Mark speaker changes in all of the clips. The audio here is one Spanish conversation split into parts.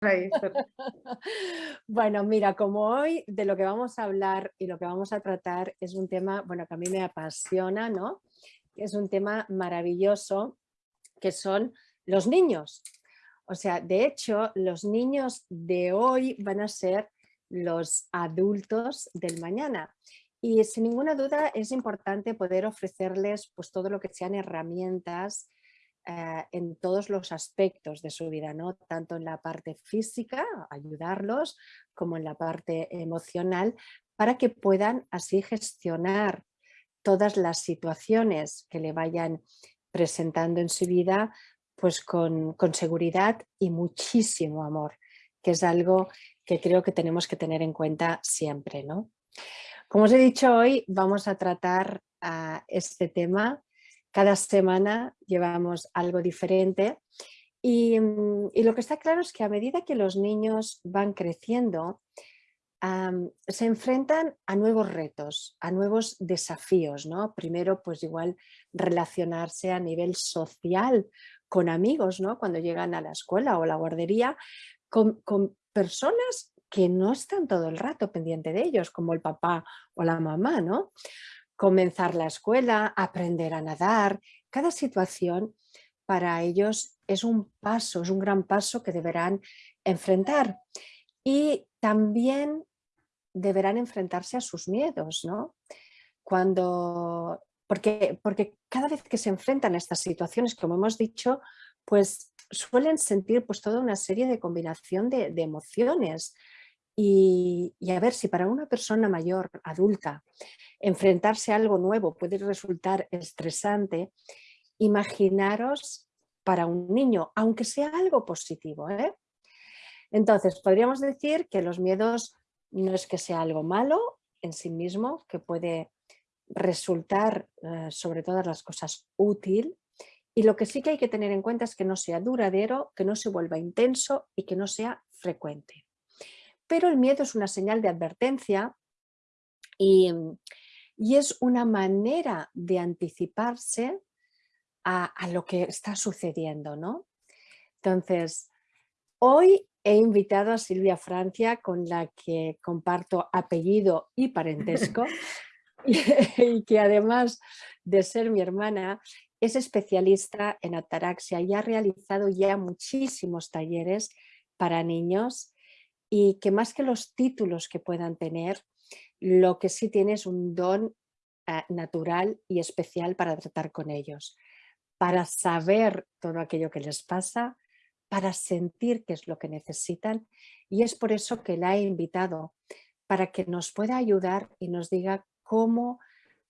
Speaker 1: Bueno, mira, como hoy de lo que vamos a hablar y lo que vamos a tratar es un tema, bueno, que a mí me apasiona, ¿no? Es un tema maravilloso que son los niños. O sea, de hecho, los niños de hoy van a ser los adultos del mañana. Y sin ninguna duda es importante poder ofrecerles pues, todo lo que sean herramientas eh, en todos los aspectos de su vida, ¿no? tanto en la parte física, ayudarlos, como en la parte emocional, para que puedan así gestionar todas las situaciones que le vayan presentando en su vida pues con, con seguridad y muchísimo amor, que es algo que creo que tenemos que tener en cuenta siempre. ¿no? Como os he dicho hoy, vamos a tratar a este tema. Cada semana llevamos algo diferente y, y, lo que está claro es que a medida que los niños van creciendo, se enfrentan a nuevos retos, a nuevos desafíos. ¿no? Primero, pues igual relacionarse a nivel social con amigos, ¿no? cuando llegan a la escuela o la guardería, con, con personas que no están todo el rato pendiente de ellos, como el papá o la mamá. ¿no? Comenzar la escuela, aprender a nadar, cada situación para ellos es un paso, es un gran paso que deberán enfrentar. Y también deberán enfrentarse a sus miedos, ¿no? Cuando, porque, porque cada vez que se enfrentan a estas situaciones, como hemos dicho, pues suelen sentir pues toda una serie de combinación de, emociones. Y, a ver si para una persona mayor, adulta, enfrentarse a algo nuevo puede resultar estresante, imaginaros para un niño, aunque sea algo positivo. ¿eh? Entonces, podríamos decir que los miedos no es que sea algo malo en sí mismo, que puede resultar eh, sobre todas las cosas útil y lo que sí que hay que tener en cuenta es que no sea duradero, que no se vuelva intenso y que no sea frecuente. Pero el miedo es una señal de advertencia y, y es una manera de anticiparse a, a, lo que está sucediendo. ¿no? Entonces, hoy he invitado a Silvia Francia, con la que comparto apellido y parentesco, y, que además de ser mi hermana, es especialista en ataraxia y ha realizado ya muchísimos talleres para niños y que más que los títulos que puedan tener, lo que sí tiene es un don eh, natural y especial para tratar con ellos, para saber todo aquello que les pasa, para sentir qué es lo que necesitan y es por eso que la he invitado, para que nos pueda ayudar y nos diga cómo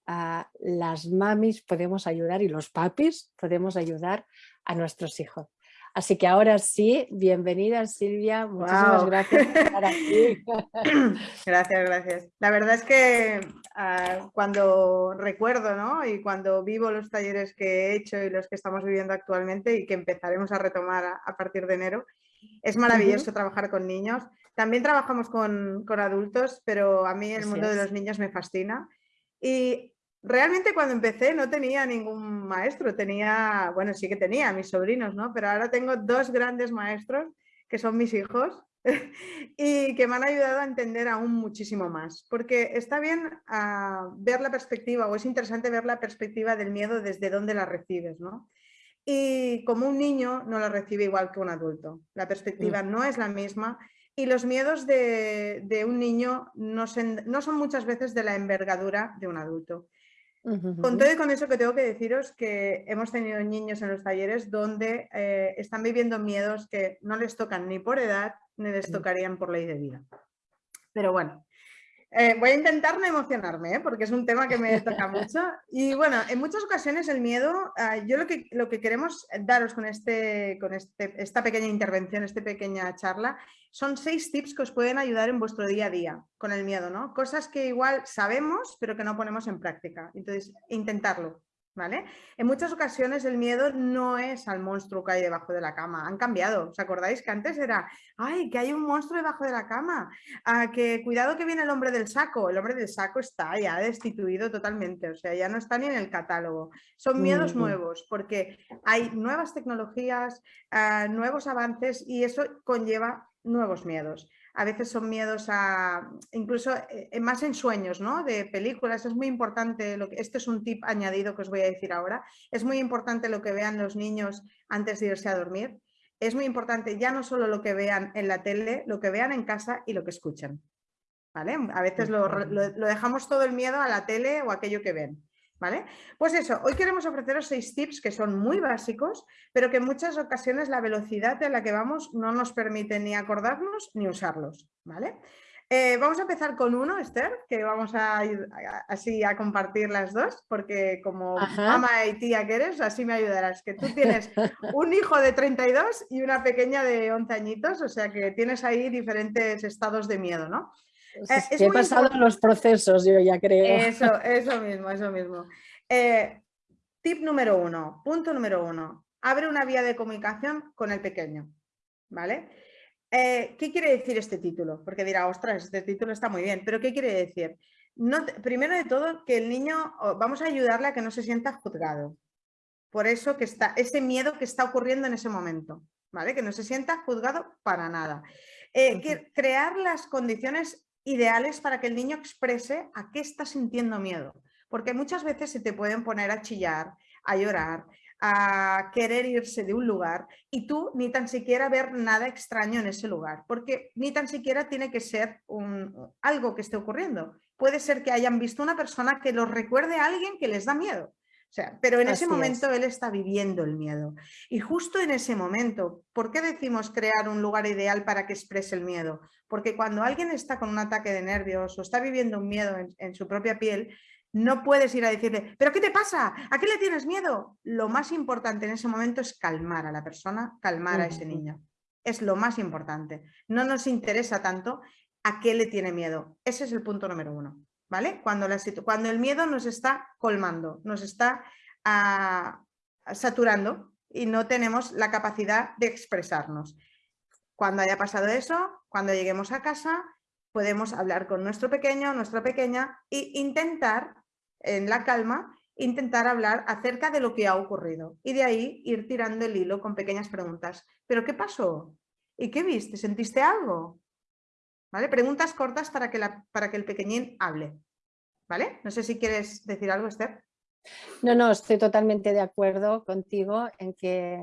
Speaker 1: ah, las mamis podemos ayudar y los papis podemos ayudar a nuestros hijos. Así que ahora sí, bienvenida Silvia, muchísimas gracias por estar aquí.
Speaker 2: Gracias, gracias. La verdad es que ah, cuando recuerdo ¿no? y cuando vivo los talleres que he hecho y los que estamos viviendo actualmente y que empezaremos a retomar a, partir de enero, es maravilloso trabajar con niños. También trabajamos con, con adultos, pero a mí el mundo de los niños me fascina. Y Realmente cuando empecé no tenía ningún maestro, tenía, bueno, sí que tenía mis sobrinos, ¿no? Pero ahora tengo dos grandes maestros que son mis hijos y que me han ayudado a entender aún muchísimo más. Porque está bien ah, ver la perspectiva o es interesante ver la perspectiva del miedo desde dónde la recibes, ¿no? Y como un niño no la recibe igual que un adulto. La perspectiva mm. no es la misma y los miedos de, un niño no, no son muchas veces de la envergadura de un adulto. Con todo y con eso que tengo que deciros que hemos tenido niños en los talleres donde eh, están viviendo miedos que no les tocan ni por edad ni les tocarían por ley de vida. Pero bueno, eh, voy a intentar no emocionarme, ¿eh? porque es un tema que me toca mucho. Y bueno, en muchas ocasiones el miedo, ah, yo lo que, lo que queremos daros con, este, con este, esta pequeña intervención, esta pequeña charla, son seis tips que os pueden ayudar en vuestro día a día con el miedo, ¿no? Cosas que igual sabemos, pero que no ponemos en práctica. Entonces, intentarlo. ¿Vale? En muchas ocasiones el miedo no es al monstruo que hay debajo de la cama, han cambiado. ¿Os acordáis que antes era, ay, que hay un monstruo debajo de la cama? Ah, que cuidado que viene el hombre del saco. El hombre del saco está ya destituido totalmente, o sea, ya no está ni en el catálogo. Son miedos nuevos porque hay nuevas tecnologías, ah, nuevos avances y eso conlleva nuevos miedos. A veces son miedos a, incluso eh, más en sueños, ¿no? De películas, es muy importante, lo que, este es un tip añadido que os voy a decir ahora, es muy importante lo que vean los niños antes de irse a dormir. Es muy importante ya no solo lo que vean en la tele, lo que vean en casa y lo que escuchan. ¿Vale? A veces lo, lo dejamos todo el miedo a la tele o a aquello que ven. ¿Vale? Pues eso, hoy queremos ofreceros seis tips que son muy básicos, pero que en muchas ocasiones la velocidad en la que vamos no nos permite ni acordarnos ni usarlos, ¿vale? Eh, vamos a empezar con uno, Esther, que vamos a ir así a compartir las dos, porque como mamá y tía que eres, así me ayudarás, que tú tienes un hijo de 32 y una pequeña de 11 añitos, o sea que tienes ahí diferentes estados de miedo, ¿no?
Speaker 1: Eh, he pasado los procesos, yo ya creo.
Speaker 2: Eso, eso mismo, eso mismo. Eh, tip número uno, punto número uno, abre una vía de comunicación con el pequeño, ¿vale? Eh, ¿Qué quiere decir este título? Porque dirá, ostras, este título está muy bien, pero ¿qué quiere decir? No, primero de todo, que el niño, vamos a ayudarle a que no se sienta juzgado. Por eso que está, ese miedo que está ocurriendo en ese momento, ¿vale? Que no se sienta juzgado para nada. crear las condiciones ideales para que el niño exprese a qué está sintiendo miedo. Porque muchas veces se te pueden poner a chillar, a llorar, a querer irse de un lugar y tú ni tan siquiera ver nada extraño en ese lugar, porque ni tan siquiera tiene que ser un, algo que esté ocurriendo. Puede ser que hayan visto una persona que los recuerde a alguien que les da miedo sea, pero en ese momento él está viviendo el miedo. Y justo en ese momento, ¿por qué decimos crear un lugar ideal para que exprese el miedo? Porque cuando alguien está con un ataque de nervios o está viviendo un miedo en, su propia piel, no puedes ir a decirle, ¿pero qué te pasa? ¿A qué le tienes miedo? Lo más importante en ese momento es calmar a la persona, calmar a ese niño. Es lo más importante. No nos interesa tanto a qué le tiene miedo. Ese es el punto número uno. ¿Vale? Cuando, el miedo nos está colmando, nos está ah, saturando y no tenemos la capacidad de expresarnos. Cuando haya pasado eso, cuando lleguemos a casa, podemos hablar con nuestro pequeño, nuestra pequeña e intentar, en la calma, intentar hablar acerca de lo que ha ocurrido y de ahí ir tirando el hilo con pequeñas preguntas. ¿Pero qué pasó? ¿Y qué viste? ¿Sentiste algo? ¿Vale? Preguntas cortas para que, la, para que el pequeñín hable. ¿Vale? No sé si quieres decir algo, Esther.
Speaker 1: No, no, estoy totalmente de acuerdo contigo en que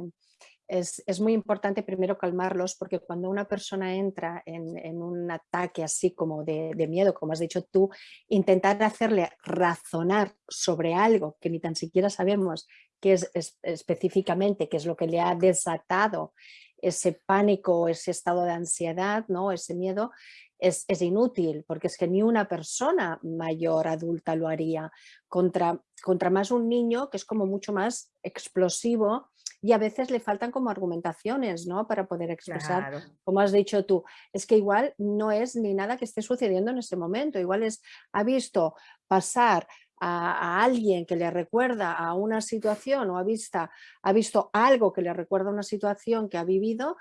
Speaker 1: es, muy importante primero calmarlos porque cuando una persona entra en, un ataque así como de, miedo, como has dicho tú, intentar hacerle razonar sobre algo que ni tan siquiera sabemos qué es, es específicamente, qué es lo que le ha desatado ese pánico, ese estado de ansiedad, ¿no? ese miedo, es, inútil, porque es que ni una persona mayor, adulta lo haría, contra, contra más un niño que es como mucho más explosivo y a veces le faltan como argumentaciones ¿no? para poder expresar, como has dicho tú, es que igual no es ni nada que esté sucediendo en ese momento, igual es, ha visto pasar a, alguien que le recuerda a una situación o ha, vista, ha visto algo que le recuerda a una situación que ha vivido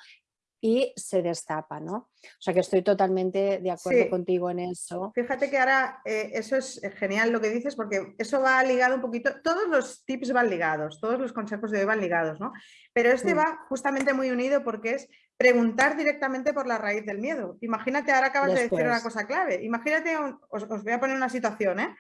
Speaker 1: y se destapa, ¿no? O sea que estoy totalmente de acuerdo contigo en eso.
Speaker 2: Fíjate que ahora eh, eso es genial lo que dices porque eso va ligado un poquito, todos los tips van ligados, todos los consejos de hoy van ligados, ¿no? Pero este va justamente muy unido porque es preguntar directamente por la raíz del miedo. Imagínate, ahora acabas de decir una cosa clave, imagínate, os, voy a poner una situación, ¿eh?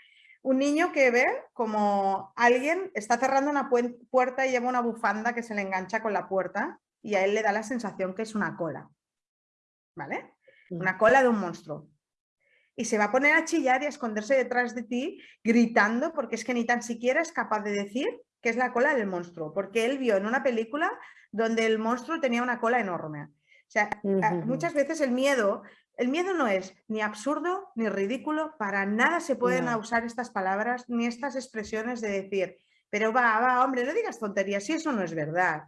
Speaker 2: Un niño que ve como alguien está cerrando una puerta y lleva una bufanda que se le engancha con la puerta y a él le da la sensación que es una cola, ¿vale? Mm. Una cola de un monstruo. Y se va a poner a chillar y a esconderse detrás de ti gritando porque es que ni tan siquiera es capaz de decir que es la cola del monstruo, porque él vio en una película donde el monstruo tenía una cola enorme. O sea, muchas veces el miedo, el miedo no es ni absurdo ni ridículo, para nada se pueden usar estas palabras ni estas expresiones de decir, pero va, va, hombre, no digas tonterías, si eso no es verdad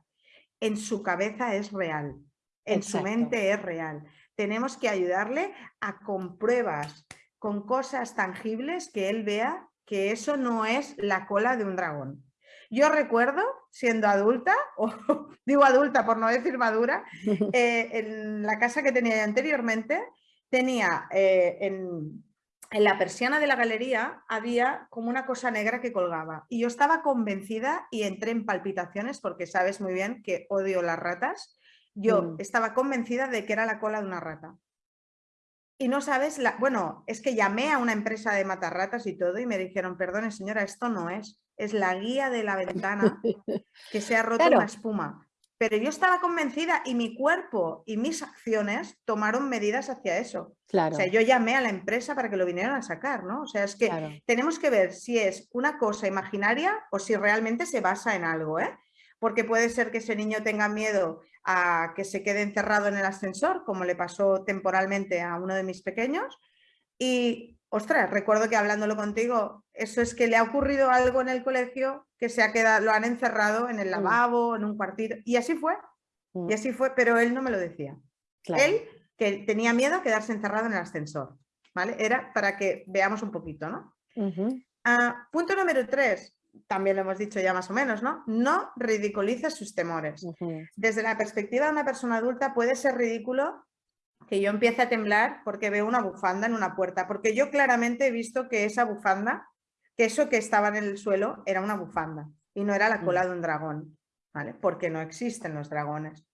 Speaker 2: en su cabeza es real, en su mente es real. Tenemos que ayudarle a con pruebas, con cosas tangibles que él vea que eso no es la cola de un dragón. Yo recuerdo, siendo adulta, o digo adulta por no decir madura, eh, en la casa que tenía anteriormente, tenía eh, en, en la persiana de la galería había como una cosa negra que colgaba y yo estaba convencida y entré en palpitaciones porque sabes muy bien que odio las ratas. yo
Speaker 1: Mm.
Speaker 2: estaba convencida de que era la cola de una rata. Y no sabes, la, bueno, es que llamé a una empresa de matarratas y todo y me dijeron, perdone señora, esto no es, es la guía de la ventana que se ha roto
Speaker 1: Claro.
Speaker 2: una espuma. Pero yo estaba convencida y mi cuerpo y mis acciones tomaron medidas hacia eso.
Speaker 1: Claro,
Speaker 2: O sea, yo llamé a la empresa para que lo vinieran a sacar, ¿no? O sea, es que
Speaker 1: claro.
Speaker 2: tenemos que ver si es una cosa imaginaria o si realmente se basa en algo, ¿eh? Porque puede ser que ese niño tenga miedo a que se quede encerrado en el ascensor, como le pasó temporalmente a uno de mis pequeños. Y, ostras, recuerdo que hablándolo contigo, eso es que le ha ocurrido algo en el colegio que se ha quedado, lo han encerrado en el
Speaker 1: Mm.
Speaker 2: lavabo, en un cuartito. Y así fue,
Speaker 1: Mm,
Speaker 2: y así fue, pero él no me lo decía.
Speaker 1: claro.
Speaker 2: Él que tenía miedo a quedarse encerrado en el ascensor, ¿vale? Era para que veamos un poquito, ¿no? Ah, punto número tres, también lo hemos dicho ya más o menos, ¿no? No ridiculices sus temores. Desde la perspectiva de una persona adulta puede ser ridículo que yo empiece a temblar porque veo una bufanda en una puerta, porque yo claramente he visto que esa bufanda, que eso que estaba en el suelo era una bufanda y no era la cola de un dragón, ¿vale? Porque no existen los dragones.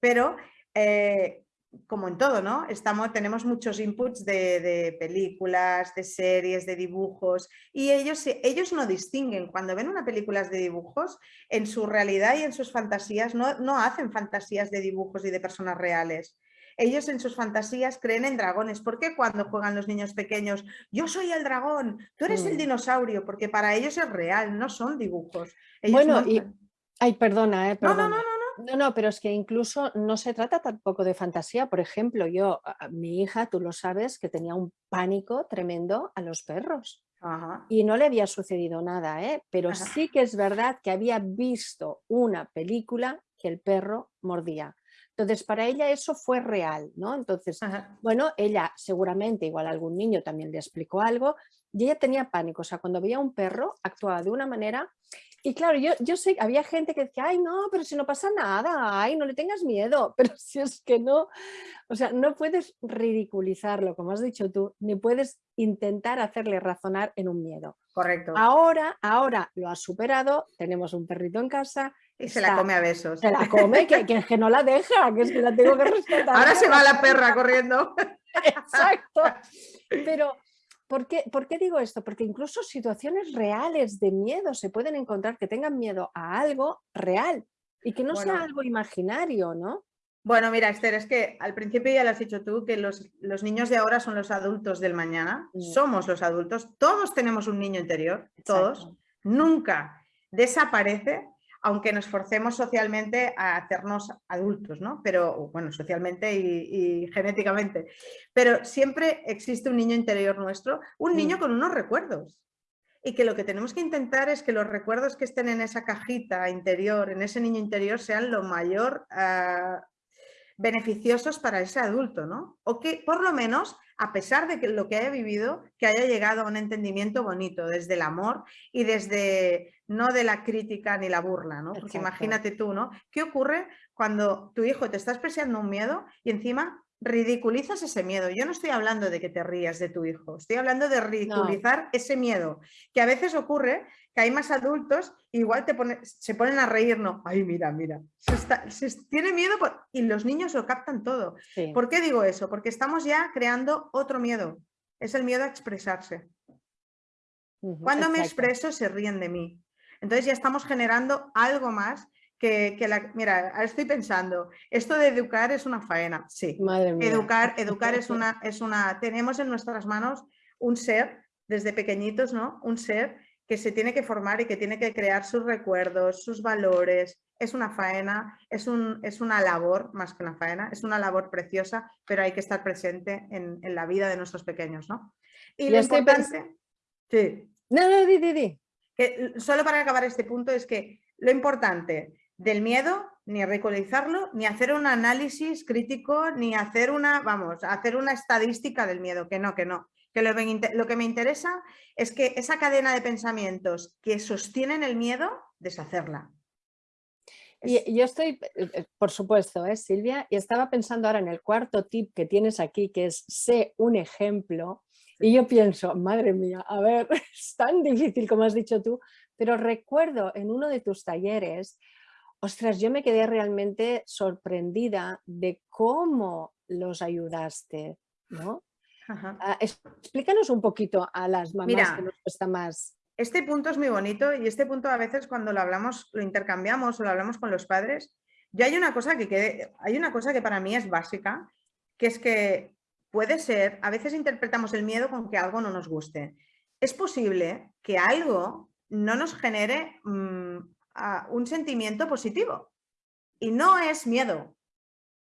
Speaker 2: Pero eh, como en todo, ¿no? Estamos, tenemos muchos inputs de, de películas, de series, de dibujos, y ellos, ellos no distinguen. Cuando ven una película de dibujos, en su realidad y en sus fantasías, no, no hacen fantasías de dibujos y de personas reales. Ellos en sus fantasías creen en dragones. ¿Por qué cuando juegan los niños pequeños? Yo soy el dragón, tú eres el
Speaker 1: Mm.
Speaker 2: dinosaurio, porque para ellos es real, no son dibujos. Ellos
Speaker 1: Bueno,
Speaker 2: no
Speaker 1: y- Ay, perdona, eh,
Speaker 2: No, no, no, no,
Speaker 1: No, no, pero es que incluso no se trata tampoco de fantasía. Por ejemplo, yo, mi hija, tú lo sabes, que tenía un pánico tremendo a los perros.
Speaker 2: Ajá.
Speaker 1: Y no le había sucedido nada, ¿eh? pero
Speaker 2: Ajá.
Speaker 1: sí que es verdad que había visto una película que el perro mordía. Entonces, para ella eso fue real, ¿no? Entonces,
Speaker 2: Ajá.
Speaker 1: bueno, ella seguramente, igual algún niño también le explicó algo, y ella tenía pánico, o sea, cuando veía un perro actuaba de una manera, y claro, yo, yo sé, había gente que decía, ay, no, pero si no pasa nada, ay, no le tengas miedo, pero si es que no, o sea, no puedes ridiculizarlo, como has dicho tú, ni puedes intentar hacerle razonar en un miedo.
Speaker 2: Correcto.
Speaker 1: Ahora, ahora lo ha superado, tenemos un perrito en casa,
Speaker 2: Y se la come a besos.
Speaker 1: se la come, que, que, que no la deja, que es que la tengo que respetar.
Speaker 2: Ahora se va la perra corriendo.
Speaker 1: Exacto. Pero, ¿por qué, por qué digo esto? Porque incluso situaciones reales de miedo se pueden encontrar que tengan miedo a algo real y que no sea algo imaginario, ¿no?
Speaker 2: Bueno, mira, Esther, es que al principio ya lo has dicho tú, que los, los niños de ahora son los adultos del mañana.
Speaker 1: Mm.
Speaker 2: Somos los adultos. Todos tenemos un niño interior, todos.
Speaker 1: Exacto.
Speaker 2: Nunca desaparece, aunque nos forcemos socialmente a hacernos adultos, ¿no? Pero, bueno, socialmente y, y genéticamente. Pero siempre existe un niño interior nuestro, un niño
Speaker 1: Mm.
Speaker 2: con unos recuerdos. Y que lo que tenemos que intentar es que los recuerdos que estén en esa cajita interior, en ese niño interior, sean lo mayor ah, beneficiosos para ese adulto, ¿no? O que por lo menos, a pesar de que lo que haya vivido, que haya llegado a un entendimiento bonito desde el amor y desde no de la crítica ni la burla, ¿no? Porque
Speaker 1: Exacto.
Speaker 2: imagínate tú, ¿no? ¿Qué ocurre cuando tu hijo te está expresando un miedo y encima ridiculizas ese miedo? Yo no estoy hablando de que te rías de tu hijo, estoy hablando de ridiculizar ese miedo, que a veces ocurre que hay más adultos, igual te pone- se ponen a reír, no, ay, mira, mira, se, está- se tiene miedo por- y los niños lo captan todo.
Speaker 1: Sí.
Speaker 2: ¿Por qué digo eso? Porque estamos ya creando otro miedo, es el miedo a expresarse. Cuando me expreso se ríen de mí. Entonces ya estamos generando algo más que, que la... Mira, ahora estoy pensando, esto de educar es una faena, sí.
Speaker 1: Madre mía.
Speaker 2: Educar, educar es una, es una, tenemos en nuestras manos un ser, desde pequeñitos, ¿no? Un ser que se tiene que formar y que tiene que crear sus recuerdos, sus valores. Es una faena, es, un, es una labor, más que una faena, es una labor preciosa, pero hay que estar presente en, en la vida de nuestros pequeños, ¿no? Y lo importante, sí,
Speaker 1: No, no, di, di, di.
Speaker 2: que solo para acabar este punto es que lo importante del miedo, ni ridiculizarlo, ni hacer un análisis crítico, ni hacer una, vamos, hacer una estadística del miedo, que no, que no. Que lo, que me inte- lo que me interesa es que esa cadena de pensamientos que sostienen el miedo, deshacerla.
Speaker 1: Y yo estoy, eh, eh, por supuesto, ¿eh, Silvia, y estaba pensando ahora en el cuarto tip que tienes aquí, que es sé un ejemplo, y yo pienso, madre mía, a ver, es tan difícil como has dicho tú, pero recuerdo en uno de tus talleres ostras, yo me quedé realmente sorprendida de cómo los ayudaste, ¿no? Ah, explícanos un poquito a las mamás que nos cuesta más.
Speaker 2: Este punto es muy bonito y este punto a veces cuando lo hablamos, lo intercambiamos o lo hablamos con los padres, yo hay una cosa que hay una cosa que para mí es básica, que es que puede ser, a veces interpretamos el miedo con que algo no nos guste. Es posible que algo no nos genere mm, un sentimiento positivo y no es miedo,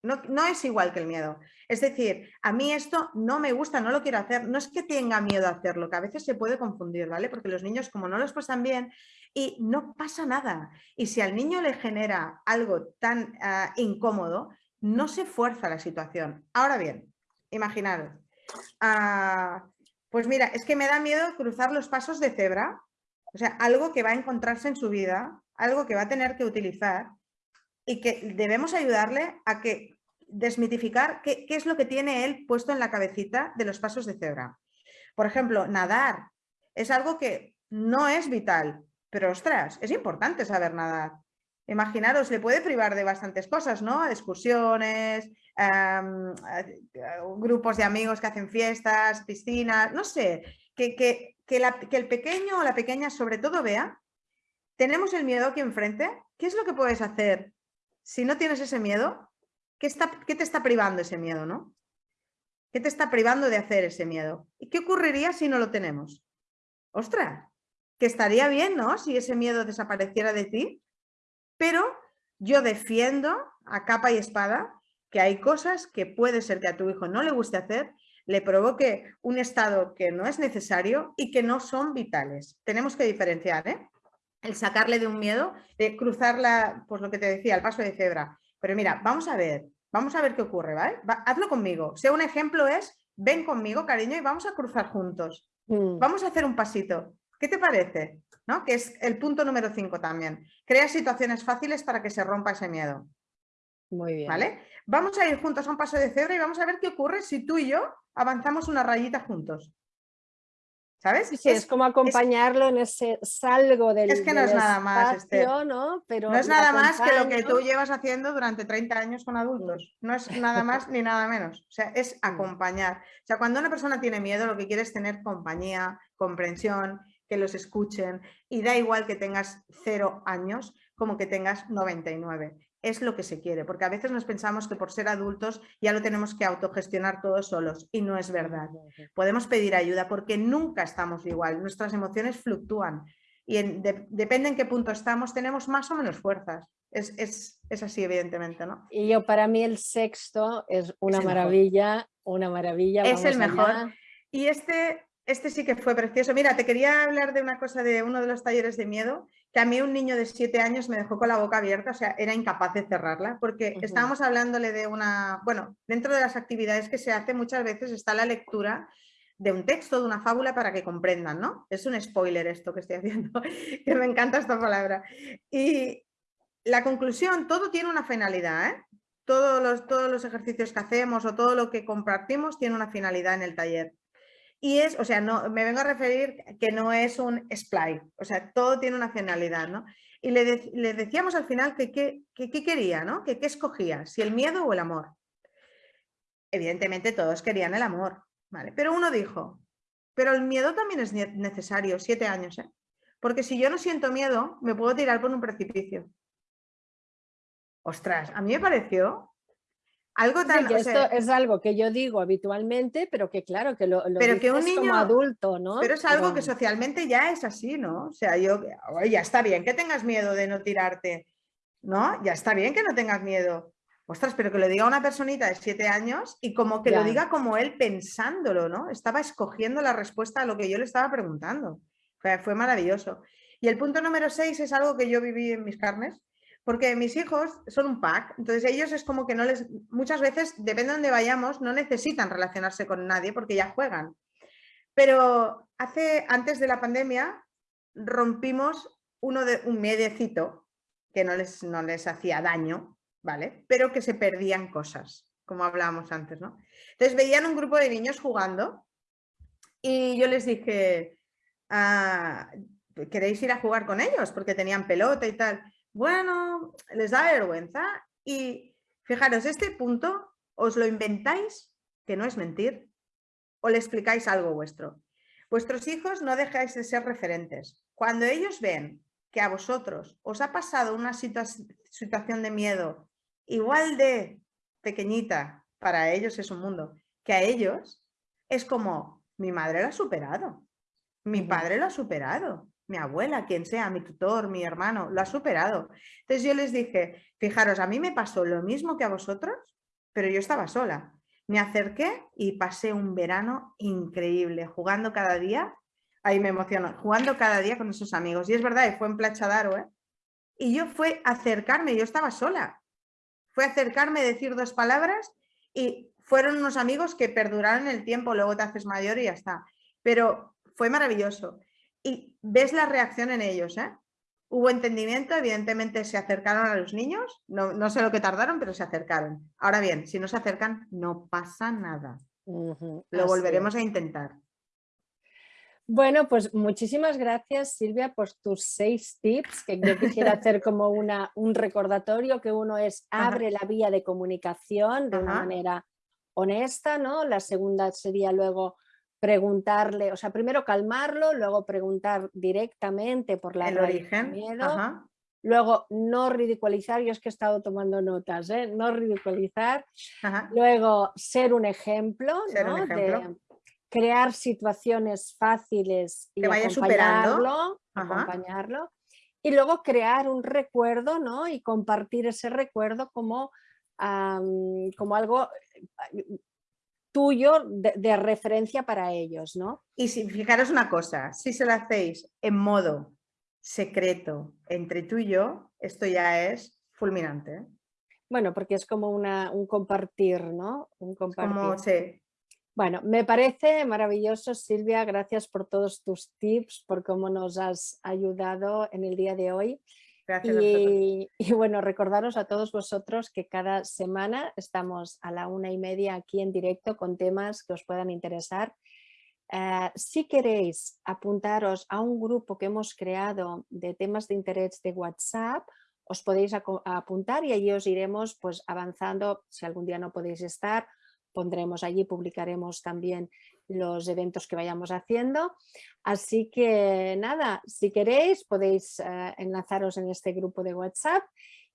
Speaker 2: no, es igual que el miedo. Es decir, a mí esto no me gusta, no lo quiero hacer. No es que tenga miedo a hacerlo, que a veces se puede confundir, ¿vale? Porque los niños como no los pasan bien y no pasa nada. Y si al niño le genera algo tan ah, incómodo, no se fuerza la situación. Ahora bien, imaginaros. Ah, pues mira, es que me da miedo cruzar los pasos de cebra. O sea, algo que va a encontrarse en su vida, algo que va a tener que utilizar y que debemos ayudarle a que desmitificar qué, es lo que tiene él puesto en la cabecita de los pasos de cebra. Por ejemplo, nadar es algo que no es vital, pero ostras, es importante saber nadar. Imaginaros, le puede privar de bastantes cosas, ¿no? Excursiones, em, grupos de amigos que hacen fiestas, piscinas, no sé, que, que, que el pequeño o la pequeña sobre todo vea, tenemos el miedo aquí enfrente, ¿qué es lo que puedes hacer si no tienes ese miedo, ¿qué, está, ¿qué te está privando ese miedo, no? ¿Qué te está privando de hacer ese miedo? ¿Y qué ocurriría si no lo tenemos? ¡Ostras! Que estaría bien, ¿no? Si ese miedo desapareciera de ti. Pero yo defiendo a capa y espada que hay cosas que puede ser que a tu hijo no le guste hacer, le provoque un estado que no es necesario y que no son vitales. Tenemos que diferenciar, ¿eh? El sacarle de un miedo, de cruzarla, pues lo que te decía, el paso de cebra. Pero mira, vamos a ver, vamos a ver qué ocurre, ¿vale? hazlo conmigo. Si un ejemplo es, ven conmigo, cariño, y vamos a cruzar juntos. Mm. Vamos a hacer un pasito. ¿Qué te parece? ¿No? Que es el punto número 5 también. Crea situaciones fáciles para que se rompa ese miedo.
Speaker 1: Muy bien.
Speaker 2: ¿Vale? Vamos a ir juntos a un paso de cebra y vamos a ver qué ocurre si tú y yo avanzamos una rayita juntos. ¿Sabes?
Speaker 1: Sí, es, como acompañarlo en ese salgo del
Speaker 2: Es que no es nada más,
Speaker 1: ¿no? Pero
Speaker 2: no es nada más que lo que tú llevas haciendo durante 30 años con adultos. No es nada más ni nada menos. O sea, es mm. acompañar. O sea, cuando una persona tiene miedo, lo que quiere es tener compañía, comprensión, que los escuchen. Y da igual que tengas cero años como que tengas 99 es lo que se quiere, porque a veces nos pensamos que por ser adultos ya lo tenemos que autogestionar todos solos y no es verdad. Podemos pedir ayuda porque nunca estamos igual, nuestras emociones fluctúan y depende en qué punto estamos, tenemos más o menos fuerzas. Es, así, evidentemente, ¿no?
Speaker 1: Y yo, para mí el sexto es una maravilla, una maravilla.
Speaker 2: Es el mejor. Y este, este sí que fue precioso. Mira, te quería hablar de una cosa de uno de los talleres de miedo, que a mí un niño de siete años me dejó con la boca abierta, o sea, era incapaz de cerrarla, porque estábamos hablándole de una, bueno, dentro de las actividades que se hace muchas veces está la lectura de un texto, de una fábula para que comprendan, ¿no? Es un spoiler esto que estoy haciendo, que me encanta esta palabra. Y la conclusión, todo tiene una finalidad, ¿eh? Todos los, todos los ejercicios que hacemos o todo lo que compartimos tiene una finalidad en el taller. Y es, o sea, no, me vengo a referir que no es un splay, o sea, todo tiene una finalidad, ¿no? Y le, decíamos al final que qué quería, ¿no? Que qué escogía, si el miedo o el amor. Evidentemente todos querían el amor, ¿vale? Pero uno dijo, pero el miedo también es necesario, siete años, ¿eh? Porque si yo no siento miedo, me puedo tirar por un precipicio. Ostras, a mí me pareció algo tan,
Speaker 1: esto es algo que yo digo habitualmente, pero que claro, que lo, pero que un niño, como adulto, ¿no?
Speaker 2: Pero es algo que socialmente ya es así, ¿no? O sea, yo, ya está bien que tengas miedo de no tirarte, ¿no? Ya está bien que no tengas miedo. Ostras, pero que lo diga una personita de siete años y como que lo diga como él pensándolo, ¿no? Estaba escogiendo la respuesta a lo que yo le estaba preguntando. Fue, fue maravilloso. Y el punto número seis es algo que yo viví en mis carnes, porque mis hijos son un pack, entonces ellos es como que no les, muchas veces, depende de dónde vayamos, no necesitan relacionarse con nadie porque ya juegan. Pero hace, antes de la pandemia, rompimos uno de, un mediecito que no les, no les hacía daño, ¿vale? Pero que se perdían cosas, como hablábamos antes, ¿no? Entonces veían un grupo de niños jugando y yo les dije, ah, ¿queréis ir a jugar con ellos? Porque tenían pelota y tal. Bueno, les da vergüenza y fijaros, este punto os lo inventáis, que no es mentir, o le explicáis algo vuestro. Vuestros hijos no dejáis de ser referentes. Cuando ellos ven que a vosotros os ha pasado una situación de miedo igual de pequeñita, para ellos es un mundo, que a ellos es como, mi madre lo ha superado, mi padre lo ha superado, mi abuela, quien sea, mi tutor, mi hermano, lo ha superado. Entonces yo les dije, fijaros, a mí me pasó lo mismo que a vosotros, pero yo estaba sola. Me acerqué y pasé un verano increíble, jugando cada día, ahí me emociono, jugando cada día con esos amigos. Y es verdad, fue en Plachadaro, ¿eh? Y yo fue acercarme, yo estaba sola. Fue acercarme, decir dos palabras y fueron unos amigos que perduraron el tiempo, luego te haces mayor y ya está. Pero fue maravilloso y ves la reacción en ellos. ¿eh? Hubo entendimiento, evidentemente se acercaron a los niños, no, sé lo que tardaron, pero se acercaron. Ahora bien, si no se acercan, no pasa nada. Lo volveremos a intentar.
Speaker 1: Bueno, pues muchísimas gracias Silvia por tus seis tips, que yo quisiera hacer como una, un recordatorio, que uno es abre la vía de comunicación de una manera honesta, ¿no? La segunda sería luego preguntarle, o sea, primero calmarlo, luego preguntar directamente por la
Speaker 2: el origen,
Speaker 1: miedo, luego no ridiculizar, yo es que he estado tomando notas, ¿eh? no ridiculizar, luego ser un ejemplo, De crear situaciones fáciles y
Speaker 2: vaya acompañarlo,
Speaker 1: acompañarlo, y luego crear un recuerdo ¿no? y compartir ese recuerdo como, como algo tuyo de, referencia para ellos, ¿no?
Speaker 2: Y si fijaros una cosa, si se lo hacéis en modo secreto entre tú y yo, esto ya es fulminante. ¿eh?
Speaker 1: Bueno, porque es como una, un compartir, ¿no? Un compartir.
Speaker 2: Como, sí.
Speaker 1: Bueno, me parece maravilloso, Silvia, gracias por todos tus tips, por cómo nos has ayudado en el día de hoy y, bueno, recordaros a todos vosotros que cada semana estamos a la una y media aquí en directo con temas que os puedan interesar. Eh, si queréis apuntaros a un grupo que hemos creado de temas de interés de WhatsApp, os podéis apuntar y allí os iremos pues, avanzando. Si algún día no podéis estar, pondremos allí, publicaremos también los eventos que vayamos haciendo. Así que nada, si queréis podéis eh, enlazaros en este grupo de WhatsApp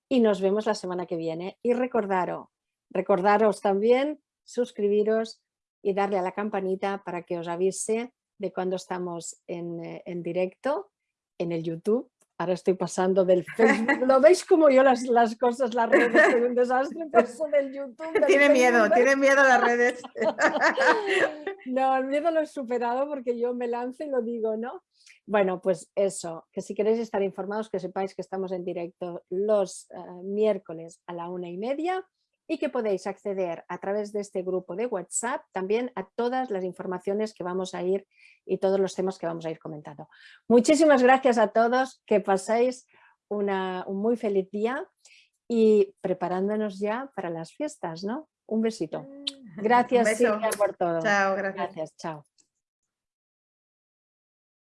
Speaker 1: y nos vemos la semana que viene. Y recordaros, recordaros también suscribiros y darle a la campanita para que os avise de cuando estamos en, eh, en directo en el YouTube Ahora estoy pasando del Facebook. ¿Lo veis como yo las, las cosas, las redes son un desastre? Paso del YouTube.
Speaker 2: tiene miedo, tiene miedo las redes.
Speaker 1: no, el miedo lo he superado porque yo me lanzo y lo digo, ¿no? Bueno, pues eso, que si queréis estar informados, que sepáis que estamos en directo los eh, miércoles a la una y media y que podéis acceder a través de este grupo de WhatsApp también a todas las informaciones que vamos a ir y todos los temas que vamos a ir comentando. Muchísimas gracias a todos, que paséis un muy feliz día y preparándonos ya para las fiestas, ¿no? Un besito. Gracias Silvia por todo.
Speaker 2: Chao, gracias.
Speaker 1: Gracias, chao.